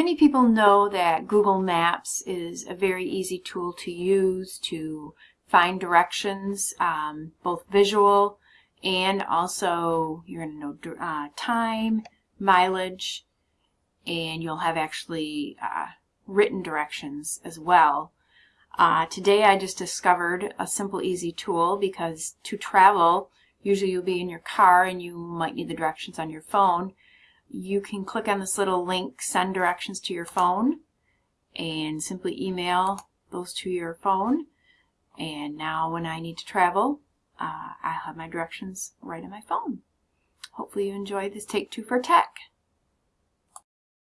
Many people know that Google Maps is a very easy tool to use to find directions, um, both visual and also you're going to know uh, time, mileage, and you'll have actually uh, written directions as well. Uh, today I just discovered a simple easy tool because to travel usually you'll be in your car and you might need the directions on your phone. You can click on this little link send directions to your phone and simply email those to your phone and now when I need to travel uh, I have my directions right on my phone. Hopefully you enjoyed this Take Two for Tech.